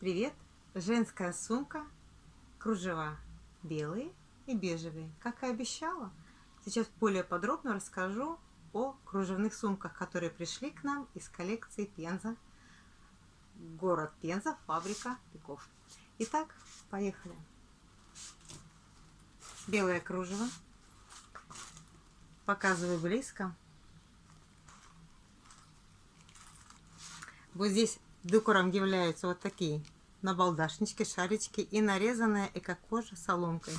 Привет! Женская сумка, кружева белые и бежевые. Как и обещала, сейчас более подробно расскажу о кружевных сумках, которые пришли к нам из коллекции Пенза. Город Пенза, фабрика Пеков. Итак, поехали. Белое кружево. Показываю близко. Вот здесь Декором являются вот такие набалдашнички, шарички и нарезанная эко-кожа соломкой.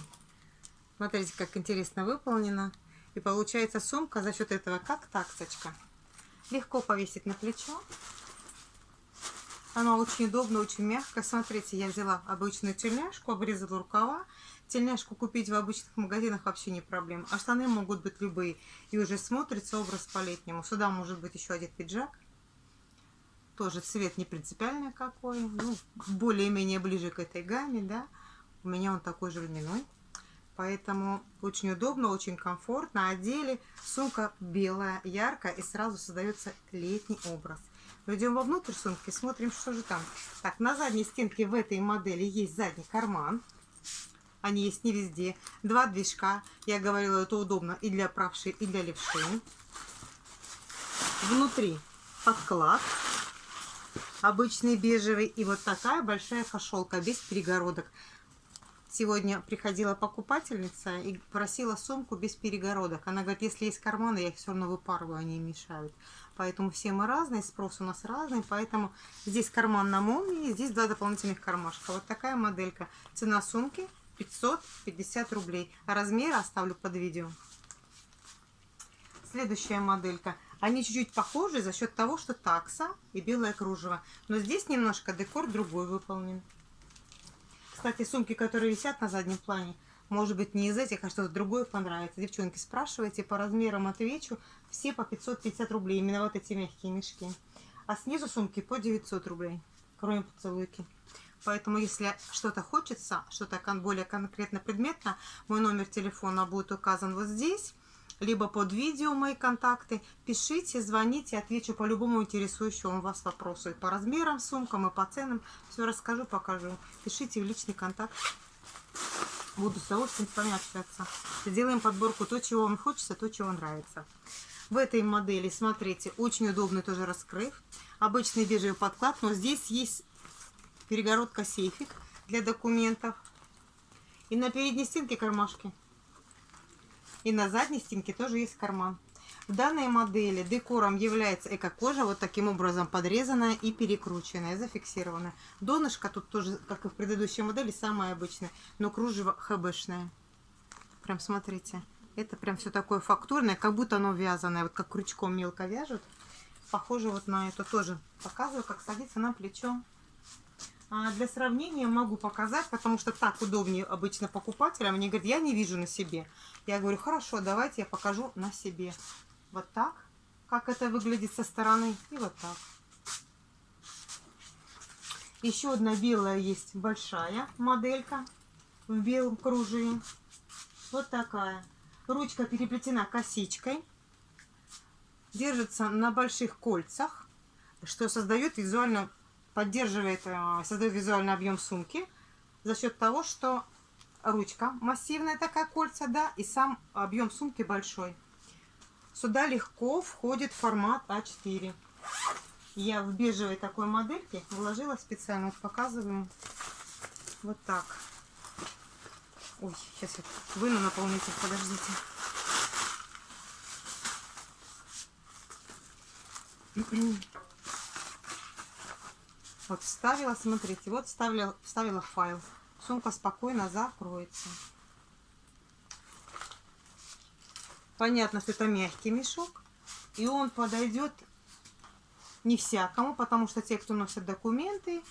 Смотрите, как интересно выполнено. И получается сумка за счет этого как таксочка. Легко повесить на плечо. Она очень удобно, очень мягко. Смотрите, я взяла обычную тельняшку, обрезала рукава. Тельняшку купить в обычных магазинах вообще не проблема. А штаны могут быть любые. И уже смотрится образ по-летнему. Сюда может быть еще один пиджак. Тоже цвет не принципиальный какой. Ну, более-менее ближе к этой гамме, да. У меня он такой же льняной. Поэтому очень удобно, очень комфортно. Одели. Сумка белая, яркая. И сразу создается летний образ. Мы идем вовнутрь сумки, смотрим, что же там. Так, на задней стенке в этой модели есть задний карман. Они есть не везде. Два движка. Я говорила, это удобно и для правши, и для левши. Внутри подклад обычный бежевый и вот такая большая кошелка без перегородок. Сегодня приходила покупательница и просила сумку без перегородок. Она говорит, если есть карманы, я их все равно выпарываю, они мешают. Поэтому все мы разные, спрос у нас разный, поэтому здесь карман на молнии, здесь два дополнительных кармашка. Вот такая моделька. Цена сумки 550 рублей. А размер оставлю под видео. Следующая моделька – они чуть-чуть похожи за счет того, что такса и белое кружево. Но здесь немножко декор другой выполнен. Кстати, сумки, которые висят на заднем плане, может быть не из этих, а что-то другое понравится. Девчонки, спрашивайте, по размерам отвечу. Все по 550 рублей, именно вот эти мягкие мешки. А снизу сумки по 900 рублей, кроме поцелуйки. Поэтому, если что-то хочется, что-то более конкретно предметно, мой номер телефона будет указан вот здесь либо под видео мои контакты. Пишите, звоните, отвечу по любому интересующему вас вопросу. И по размерам, сумкам, и по ценам. Все расскажу, покажу. Пишите в личный контакт. Буду с удовольствием с вами общаться. Сделаем подборку то, чего вам хочется, то, чего нравится. В этой модели, смотрите, очень удобный тоже раскрыв. Обычный бежевый подклад, но здесь есть перегородка сейфик для документов. И на передней стенке кармашки. И на задней стенке тоже есть карман. В данной модели декором является эко-кожа, вот таким образом подрезанная и перекрученная, зафиксированная. Донышко тут тоже, как и в предыдущей модели, самое обычное, но кружево хбшное. Прям смотрите, это прям все такое фактурное, как будто оно вязаное, вот как крючком мелко вяжут. Похоже вот на это тоже. Показываю, как садится на плечо. А для сравнения могу показать, потому что так удобнее обычно покупателям. Они говорят, я не вижу на себе. Я говорю, хорошо, давайте я покажу на себе. Вот так, как это выглядит со стороны, и вот так. Еще одна белая есть большая моделька в белом кружеве. Вот такая. Ручка переплетена косичкой. Держится на больших кольцах, что создает визуально поддерживает, э, создает визуальный объем сумки за счет того, что ручка массивная такая кольца, да, и сам объем сумки большой. Сюда легко входит формат А4. Я в бежевой такой модельке вложила специально, вот показываю, вот так. Ой, сейчас я выну наполнитель, подождите. Вот вставила, смотрите, вот вставила, вставила файл. Сумка спокойно закроется. Понятно, что это мягкий мешок. И он подойдет не всякому, потому что те, кто носят документы,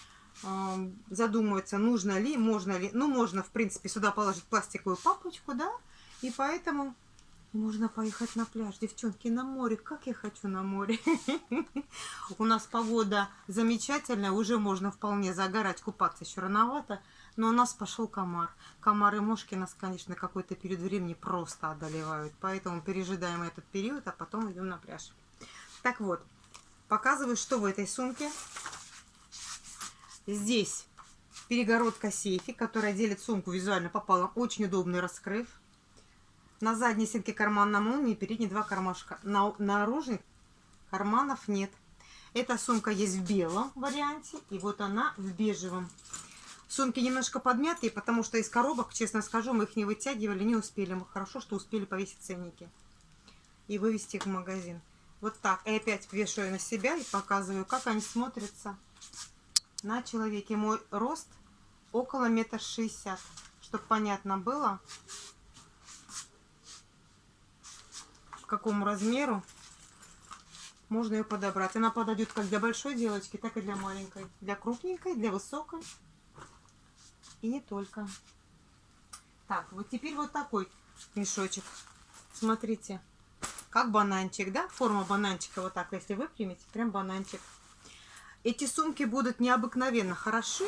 эм, задумываются, нужно ли, можно ли. Ну, можно, в принципе, сюда положить пластиковую папочку, да, и поэтому можно поехать на пляж, девчонки, на море. Как я хочу на море. У нас погода замечательная, уже можно вполне загорать, купаться еще рановато. Но у нас пошел комар. Комар и мошки нас, конечно, какой-то период времени просто одолевают. Поэтому пережидаем этот период, а потом идем на пляж. Так вот, показываю, что в этой сумке. Здесь перегородка сейфи, которая делит сумку визуально пополам. Очень удобный раскрыв. На задней стенке карман на молнии, передние два кармашка. На наружных карманов нет. Эта сумка есть в белом варианте, и вот она в бежевом. Сумки немножко подмятые, потому что из коробок, честно скажу, мы их не вытягивали, не успели. Мы хорошо, что успели повесить ценники и вывести их в магазин. Вот так. И опять вешаю на себя и показываю, как они смотрятся на человеке. Мой рост около метр шестьдесят. Чтобы понятно было, к какому размеру можно ее подобрать. Она подойдет как для большой девочки, так и для маленькой. Для крупненькой, для высокой. И не только. Так, вот теперь вот такой мешочек. Смотрите, как бананчик, да? Форма бананчика вот так, если выпрямить, прям бананчик. Эти сумки будут необыкновенно хороши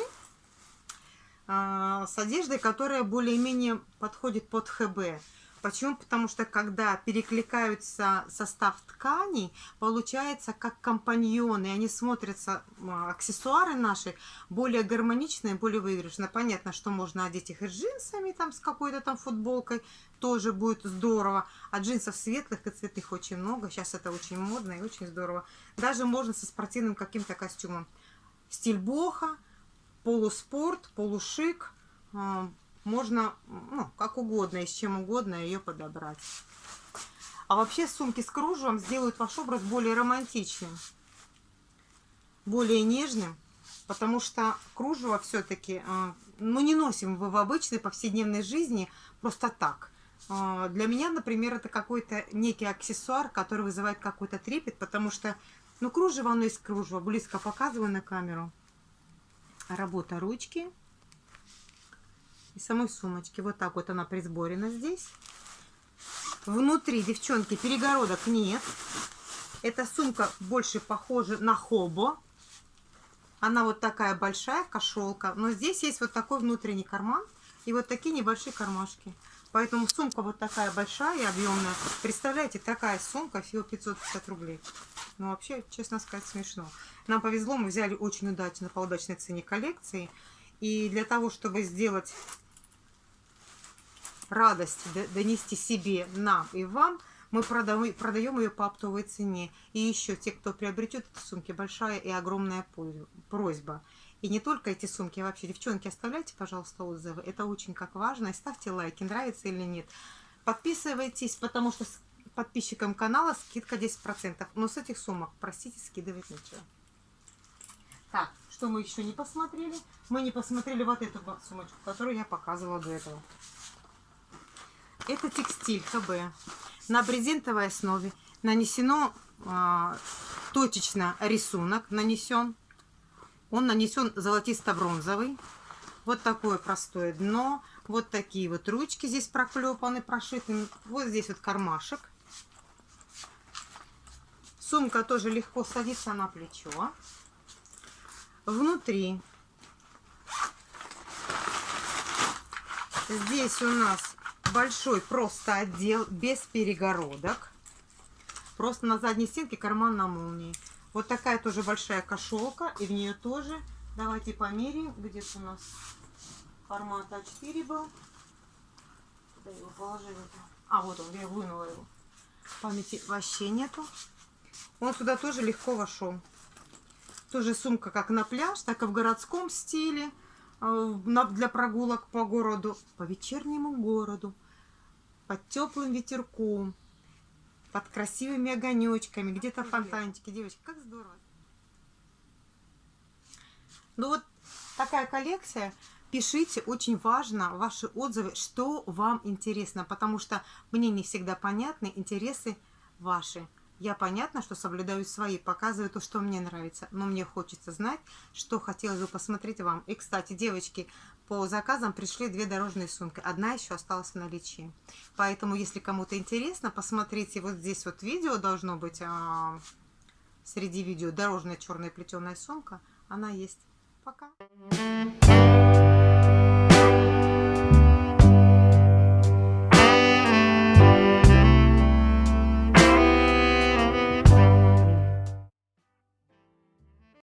а, с одеждой, которая более-менее подходит под ХБ. Почему? Потому что когда перекликаются состав тканей, получается как компаньоны. Они смотрятся, аксессуары наши, более гармоничные, более выигрышные. Понятно, что можно одеть их и джинсами, там, с какой-то там футболкой. Тоже будет здорово. А джинсов светлых и цветных очень много. Сейчас это очень модно и очень здорово. Даже можно со спортивным каким-то костюмом. Стиль боха, полуспорт, полушик можно, ну, как угодно и с чем угодно ее подобрать. А вообще сумки с кружевом сделают ваш образ более романтичным, более нежным, потому что кружево все-таки, а, ну, не носим в обычной повседневной жизни просто так. А, для меня, например, это какой-то некий аксессуар, который вызывает какой-то трепет, потому что, ну, кружево, оно из кружева, близко показываю на камеру. Работа ручки и самой сумочки. Вот так вот она присборена здесь. Внутри, девчонки, перегородок нет. Эта сумка больше похожа на хобо. Она вот такая большая, кошелка. Но здесь есть вот такой внутренний карман и вот такие небольшие кармашки. Поэтому сумка вот такая большая и объемная. Представляете, такая сумка всего 550 рублей. Ну, вообще, честно сказать, смешно. Нам повезло, мы взяли очень удачно по удачной цене коллекции. И для того, чтобы сделать радость донести себе, нам и вам, мы продаем, ее по оптовой цене. И еще те, кто приобретет эти сумки, большая и огромная просьба. И не только эти сумки, а вообще, девчонки, оставляйте, пожалуйста, отзывы. Это очень как важно. И ставьте лайки, нравится или нет. Подписывайтесь, потому что подписчикам канала скидка 10%. Но с этих сумок, простите, скидывать нечего. Так, что мы еще не посмотрели? Мы не посмотрели вот эту сумочку, которую я показывала до этого. Это текстиль ХБ. На брезентовой основе нанесено а, точечно рисунок нанесен. Он нанесен золотисто-бронзовый. Вот такое простое дно. Вот такие вот ручки здесь проклепаны, прошиты. Вот здесь вот кармашек. Сумка тоже легко садится на плечо. Внутри здесь у нас большой просто отдел без перегородок. Просто на задней стенке карман на молнии. Вот такая тоже большая кошелка. И в нее тоже. Давайте померяем. Где-то у нас формат А4 был. Куда его положили? А, вот он, я вынула его. Памяти вообще нету. Он сюда тоже легко вошел. Тоже сумка как на пляж, так и в городском стиле. Э, для прогулок по городу, по вечернему городу, под теплым ветерком, под красивыми огонечками, где-то фонтанчики. Девочки, как здорово. Ну вот такая коллекция. Пишите, очень важно ваши отзывы, что вам интересно, потому что мне не всегда понятны интересы ваши. Я понятно, что соблюдаю свои, показываю то, что мне нравится, но мне хочется знать, что хотелось бы посмотреть вам. И, кстати, девочки, по заказам пришли две дорожные сумки. Одна еще осталась в наличии. Поэтому, если кому-то интересно, посмотрите, вот здесь вот видео должно быть, а, среди видео, дорожная черная плетеная сумка. Она есть. Пока.